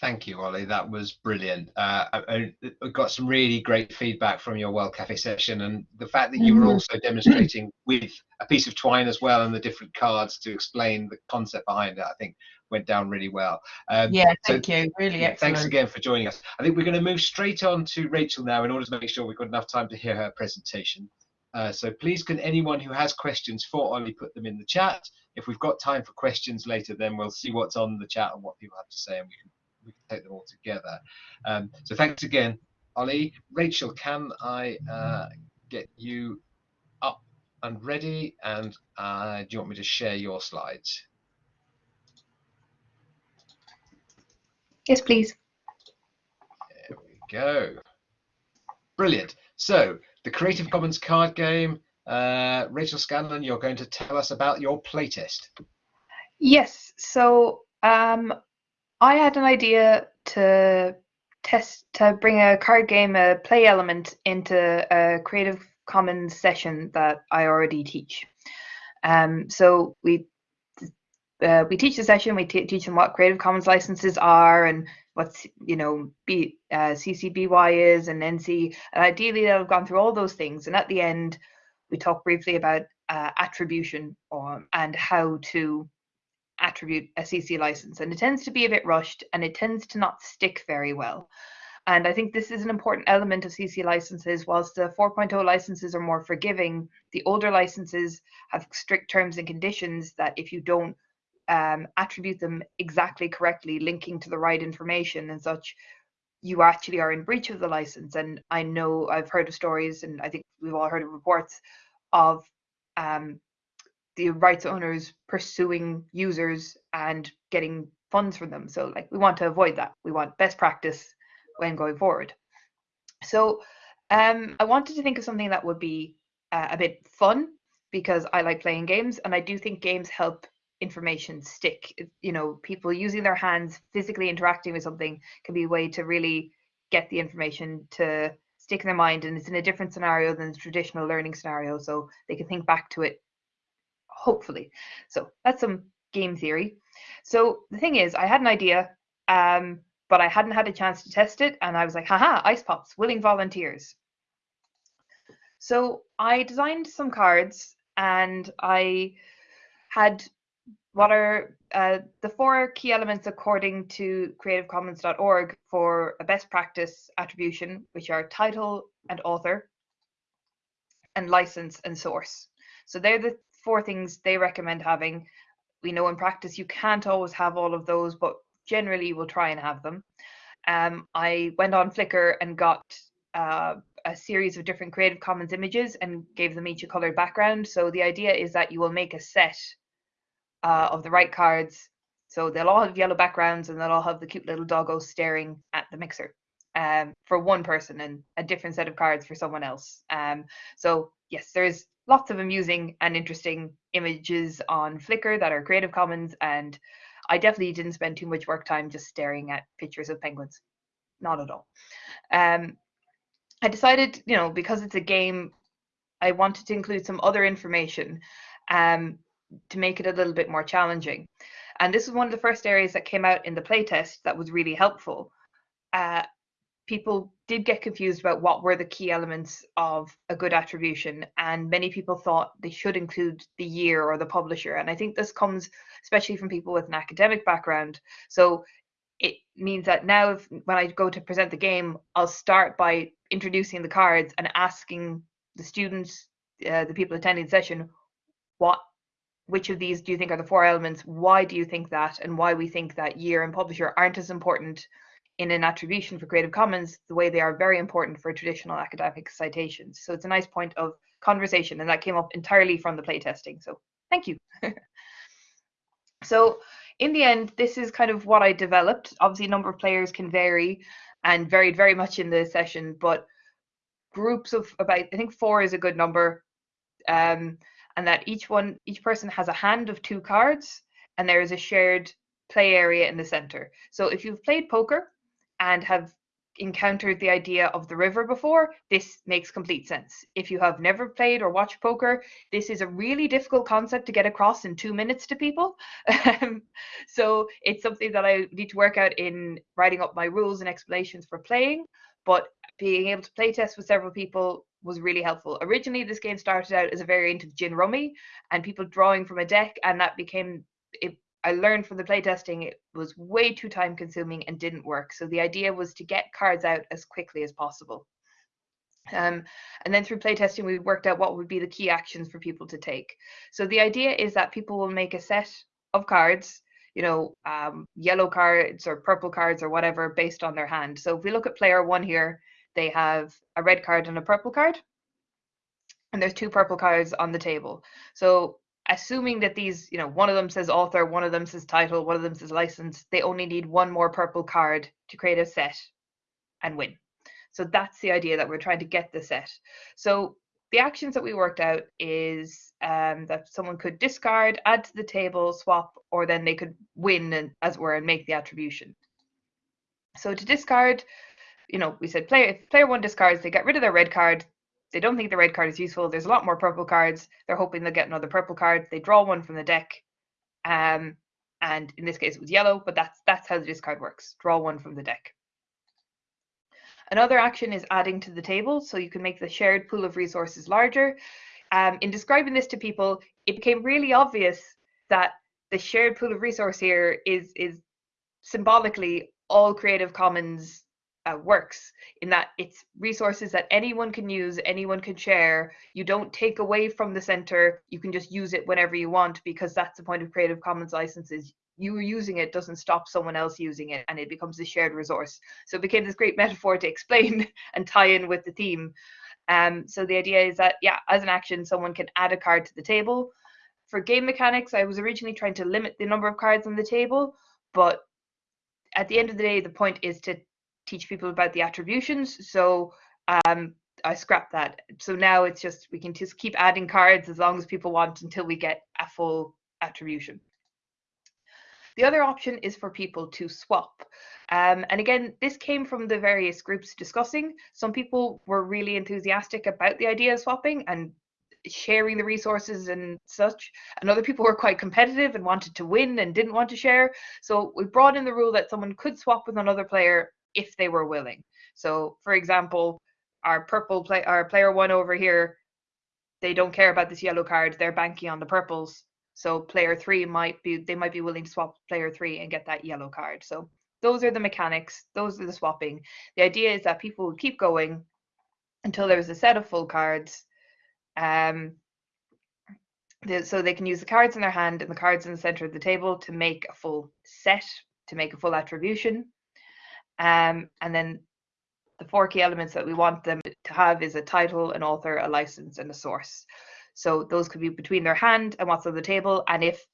Thank you, Ollie. That was brilliant. Uh, I, I got some really great feedback from your World Cafe session, and the fact that you were Mhm. also demonstrating with a piece of twine as well and the different cards to explain the concept behind it, I think went down really well. Um, Yeah, so- thank you. Really excellent. thanks again for joining us. I think we're going to move straight on to Rachel now in order to make sure we've got enough time to hear her presentation. Uh, so please, can anyone who has questions for Ollie put them in the chat? If we've got time for questions later, then we'll see what's on the chat and what people have to say, and we can we can take them all together. Um, so thanks again, Ollie. Rachel, can I uh, get you up and ready? And uh, do you want me to share your slides? Yes, please. There we go. Brilliant. So the Creative Commons card game. Uh, Rachel Scanlon, you're going to tell us about your playtest. Yes. So um, I had an idea to test to bring a card game, a play element into a Creative Commons session that I already teach. Um, so we uh, we teach the session. We teach them what Creative Commons licenses are and what's you know B, uh, is and NC. And ideally, they'll have gone through all those things. And at the end, we talk briefly about uh, attribution or, and how to attribute a CC license. And it tends to be a bit rushed and it tends to not stick very well. And I think this is an important element of CC licenses. Whilst the 4.0 licenses are more forgiving, the older licenses have strict terms and conditions that if you don't um, attribute them exactly correctly, linking to the right information and such, you actually are in breach of the license. And I know I've heard of stories, and I think we've all heard of reports of um, the rights owners pursuing users and getting funds from them. So, like, we want to avoid that. We want best practice when going forward. So, um, I wanted to think of something that would be uh, a bit fun because I like playing games, and I do think games help information stick. You know, people using their hands, physically interacting with something can be a way to really get the information to stick in their mind, and it's in a different scenario than the traditional learning scenario, so they can think back to it. Hopefully, so that's some game theory. So the thing is, I had an idea, um, but I hadn't had a chance to test it, and I was like, haha, ice pops, willing volunteers. So I designed some cards and I had what are uh, the four key elements according to creativecommons.org for a best practice attribution, which are title and author, and license and source. So they're the four things they recommend having. We know in practice you can't always have all of those, but generally we'll try and have them. Um, I went on Flickr and got uh, a series of different Creative Commons images and gave them each a colored background. So the idea is that you will make a set uh, of the right cards. So they'll all have yellow backgrounds and they'll all have the cute little doggo staring at the mixer um, for one person and a different set of cards for someone else. Um, so yes, there's lots of amusing and interesting images on Flickr that are Creative Commons and I definitely didn't spend too much work time just staring at pictures of penguins. Not at all. Um, I decided, you know, because it's a game, I wanted to include some other information um, to make it a little bit more challenging. And this was one of the first areas that came out in the playtest that was really helpful. Uh, people did get confused about what were the key elements of a good attribution, and many people thought they should include the year or the publisher. And I think this comes especially from people with an academic background. So it means that now if, when I go to present the game, I'll start by introducing the cards and asking the students, uh, the people attending the session, what which of these do you think are the four elements? Why do you think that? And why we think that year and publisher aren't as important in an attribution for Creative Commons the way they are very important for traditional academic citations. So it's a nice point of conversation, and that came up entirely from the playtesting. So thank you. so in the end, this is kind of what I developed. Obviously, number of players can vary and varied very much in the session, but groups of about, I think four is a good number. Um, and that each one, each person has a hand of two cards, and there is a shared play area in the center. So if you've played poker and have encountered the idea of the river before, this makes complete sense. If you have never played or watched poker, this is a really difficult concept to get across in two minutes to people. So it's something that I need to work out in writing up my rules and explanations for playing. But being able to play test with several people was really helpful. Originally, this game started out as a variant of gin rummy and people drawing from a deck, and that became it I learned from the playtesting it was way too time consuming and didn't work. So the idea was to get cards out as quickly as possible. Um, and then through playtesting, we worked out what would be the key actions for people to take. So the idea is that people will make a set of cards, you know, um, yellow cards or purple cards or whatever based on their hand. So if we look at player one here, they have a red card and a purple card. And there's two purple cards on the table. So assuming that these, you know, one of them says author, one of them says title, one of them says license, they only need one more purple card to create a set and win. So that's the idea that we're trying to get the set. So the actions that we worked out is um, that someone could discard, add to the table, swap, or then they could win, and, as it were, and make the attribution. So to discard, you know, we said player if player one discards, they get rid of their red card, they don't think the red card is useful. There's a lot more purple cards. They're hoping they'll get another purple card. They draw one from the deck. Um, and in this case it was yellow, but that's that's how the discard works. Draw one from the deck. Another action is adding to the table, so you can make the shared pool of resources larger. Um, in describing this to people, it became really obvious that the shared pool of resource here is is symbolically all Creative Commons uh, works in that it's resources that anyone can use, anyone can share. You don't take away from the center. You can just use it whenever you want because that's the point of Creative Commons licenses. You using it doesn't stop someone else using it and it becomes a shared resource. So it became this great metaphor to explain and tie in with the theme. Um, so the idea is that, yeah, as an action, someone can add a card to the table. For game mechanics, I was originally trying to limit the number of cards on the table, but at the end of the day, the point is to teach people about the attributions. So um, I scrapped that. So now it's just we can just keep adding cards as long as people want until we get a full attribution. The other option is for people to swap. Um, and again, this came from the various groups discussing. Some people were really enthusiastic about the idea of swapping and sharing the resources and such. And other people were quite competitive and wanted to win and didn't want to share. So we brought in the rule that someone could swap with another player if they were willing. So, for example, our purple play, our player one over here, they don't care about this yellow card. They're banking on the purples. So player three might be they might be willing to swap player three and get that yellow card. So those are the mechanics. Those are the swapping. The idea is that people will keep going until there's a set of full cards. Um, so they can use the cards in their hand and the cards in the center of the table to make a full set, to make a full attribution. Um, and then the four key elements that we want them to have is a title, an author, a license, and a source. So those could be between their hand and what's on the table. And if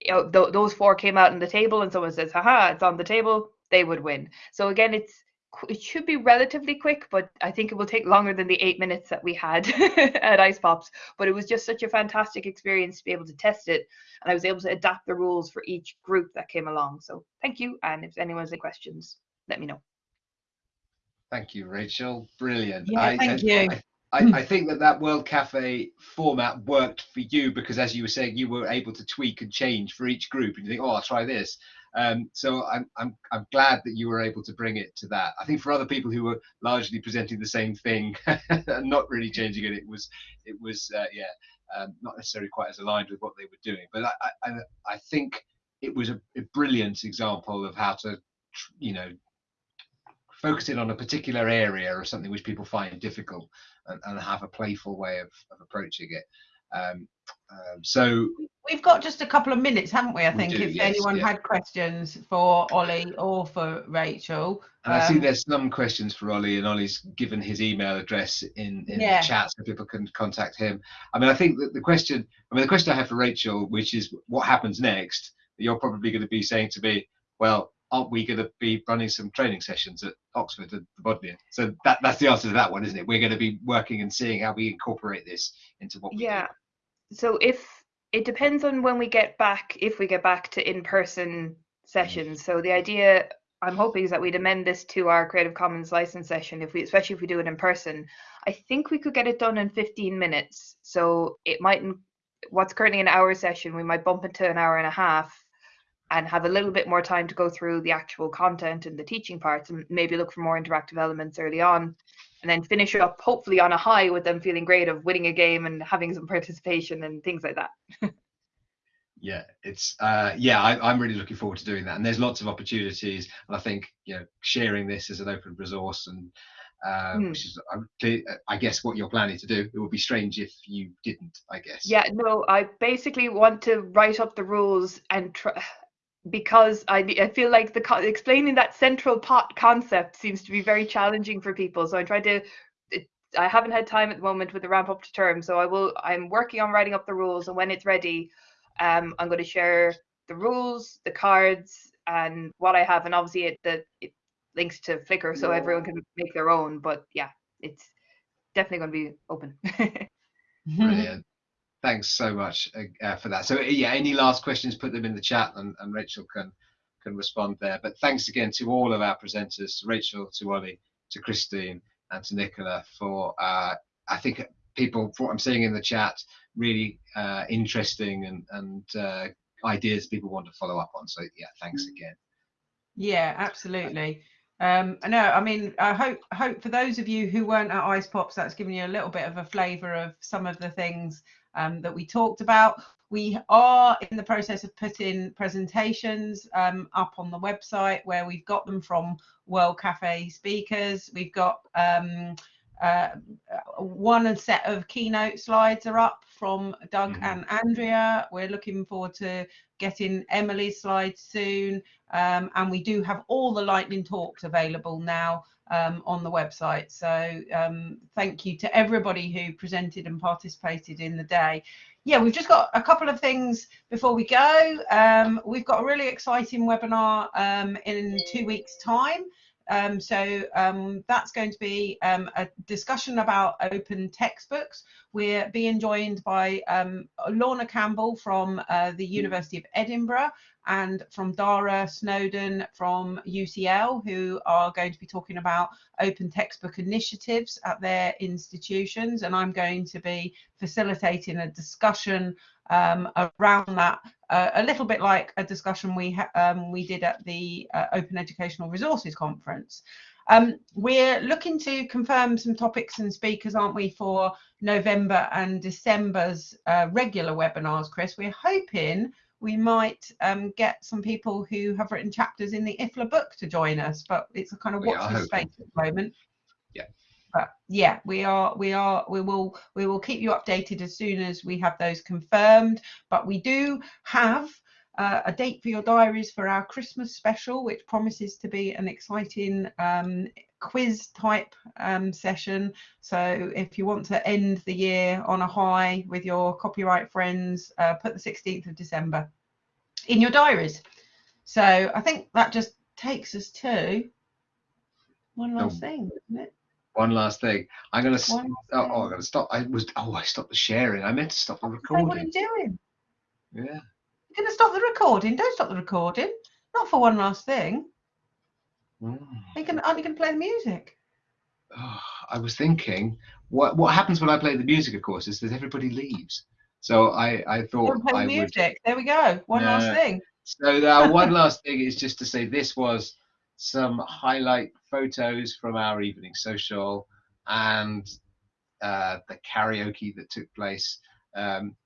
you know, th those four came out on the table and someone says, haha, it's on the table, they would win. So again, it's it should be relatively quick, but I think it will take longer than the eight minutes that we had at Ice Pops. But it was just such a fantastic experience to be able to test it. And I was able to adapt the rules for each group that came along. So thank you. And if anyone has any questions, let me know. Thank you, Rachel. Brilliant. Yeah, I, thank I, you. I, I, I think that that World Cafe format worked for you because, as you were saying, you were able to tweak and change for each group, and you think, "Oh, I'll try this." Um, so I'm, I'm I'm glad that you were able to bring it to that. I think for other people who were largely presenting the same thing and not really changing it, it was it was uh, yeah um, not necessarily quite as aligned with what they were doing. But I I, I think it was a, a brilliant example of how to you know focus in on a particular area or something which people find difficult and, and have a playful way of, of approaching it. Um, um, so We've got just a couple of minutes, haven't we? I We think do, if yes, anyone yeah. had questions for Ollie or for Rachel. And I see Um, there's some questions for Ollie, and Ollie's given his email address in, in Yeah. the chat so people can contact him. I mean, I think that the question, I mean, the question I have for Rachel, which is what happens next, you're probably going to be saying to me, well, aren't we going to be running some training sessions at Oxford at the Bodleian? So that, that's the answer to that one, isn't it? We're going to be working and seeing how we incorporate this into what we do. So if it depends on when we get back, if we get back to in-person sessions. Mm. So the idea I'm hoping is that we'd amend this to our Creative Commons license session if we, especially if we do it in person. I think we could get it done in 15 minutes. So it mightn't. What's currently an hour session, we might bump it to an hour and a half, and have a little bit more time to go through the actual content and the teaching parts, and maybe look for more interactive elements early on, and then finish up hopefully on a high with them feeling great of winning a game and having some participation and things like that. yeah it's uh yeah I, i'm really looking forward to doing that. And there's lots of opportunities. And i think you know sharing this as an open resource and um, Hmm. which is I, I guess what you're planning to do. It would be strange if you didn't i guess. Yeah, no, I basically want to write up the rules and try because I I feel like the explaining that central pot concept seems to be very challenging for people. So I tried to. It, I haven't had time at the moment with the ramp up to term, so I will. I'm working on writing up the rules, and when it's ready, um, I'm going to share the rules, the cards, and what I have, and obviously it the it links to Flickr, so everyone can make their own. But yeah, it's definitely going to be open. brilliant thanks so much uh, uh, for that. So yeah any last questions put them in the chat and, and rachel can can respond there. But thanks again to all of our presenters to rachel to ollie to christine and to nicola for uh i think people what i'm seeing in the chat really uh interesting and and uh ideas people want to follow up on. So yeah thanks again. Yeah, absolutely. Um, I know. I mean, I hope hope for those of you who weren't at Ice Pops, that's given you a little bit of a flavour of some of the things um, that we talked about. We are in the process of putting presentations um, up on the website where we've got them from World Cafe speakers. We've got um, uh, one set of keynote slides are up from Doug Mhm. and Andrea. We're looking forward to getting Emily's slides soon. Um, and we do have all the lightning talks available now um, on the website. So um, thank you to everybody who presented and participated in the day. Yeah, we've just got a couple of things before we go. Um, we've got a really exciting webinar um, in two weeks' time. Um, so um, that's going to be um, a discussion about open textbooks. We're being joined by um, Lorna Campbell from uh, the University of Edinburgh and from Dara Snowden from UCL, who are going to be talking about open textbook initiatives at their institutions. And I'm going to be facilitating a discussion um, around that, uh, a little bit like a discussion we um, we did at the uh, Open Educational Resources Conference. Um, we're looking to confirm some topics and speakers, aren't we, for November and December's uh, regular webinars, Chris? We're hoping we might um, get some people who have written chapters in the IFLA book to join us, but it's a kind of watch are this space at the moment. Yeah. But yeah, we are, we are, we will, we will keep you updated as soon as we have those confirmed. But we do have uh, a date for your diaries for our Christmas special, which promises to be an exciting um, quiz type um, session. So if you want to end the year on a high with your copyright friends, uh, put the 16th of December in your diaries. So I think that just takes us to one last Oh. thing, isn't it? One last thing i'm gonna s- One last oh, oh i'm gonna stop i was oh i stopped the sharing i meant to stop the recording. what are you doing? yeah You're going to stop the recording? Don't stop the recording. Not for one last thing. Mm. Are you gonna, aren't you going to play the music? Oh, I was thinking, what what happens when I play the music? Of course, is that everybody leaves. So I I thought I the would. music. There we go. One last thing. So now one last thing is just to say this was some highlight photos from our evening social and uh, the karaoke that took place. Um,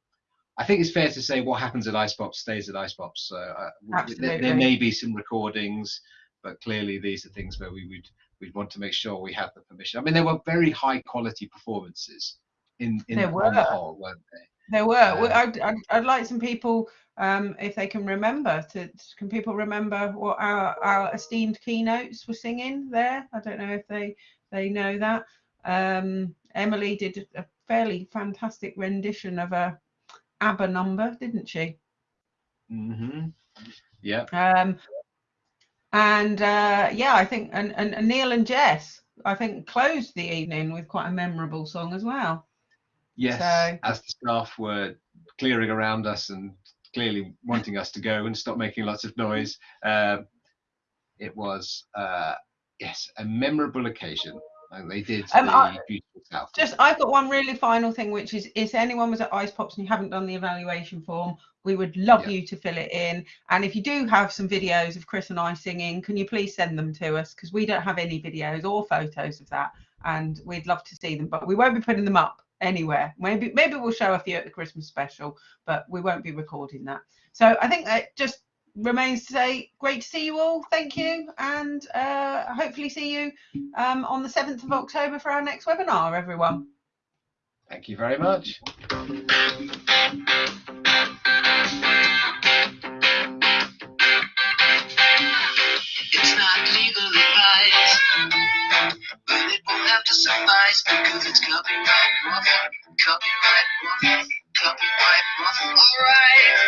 I think it's fair to say what happens at Ice Pops stays at Ice Pops. So uh, there, there may be some recordings, but clearly these are things where we would we'd want to make sure we have the permission. I mean, there were very high quality performances in in There the were. whole, weren't there? There were. I'd, I'd, I'd like some people, um, if they can remember, to can people remember what our, our esteemed keynotes were singing there? I don't know if they they know that. Um, Emily did a fairly fantastic rendition of a ABBA number, didn't she? Mm-hmm. Yeah. Um, and uh, yeah, I think and, and, and Neil and Jess, I think closed the evening with quite a memorable song as well. Yes, So- as the staff were clearing around us and clearly wanting us to go and stop making lots of noise. Uh, it was uh, yes a memorable occasion. And they did Um, the I- beautiful south. Just, I've got one really final thing, which is if anyone was at Ice Pops and you haven't done the evaluation form, we would love Yeah. you to fill it in. And if you do have some videos of Chris and I singing, can you please send them to us? Because we don't have any videos or photos of that, and we'd love to see them. But we won't be putting them up anywhere. Maybe, maybe we'll show a few at the Christmas special, but we won't be recording that. So I think that just remains to say, great to see you all. Thank you, and uh, hopefully see you um, on the 7th of October for our next webinar, everyone. Thank you very much. It's not legal Somebody's because it's copyright. Copyright. Copyright. Alright.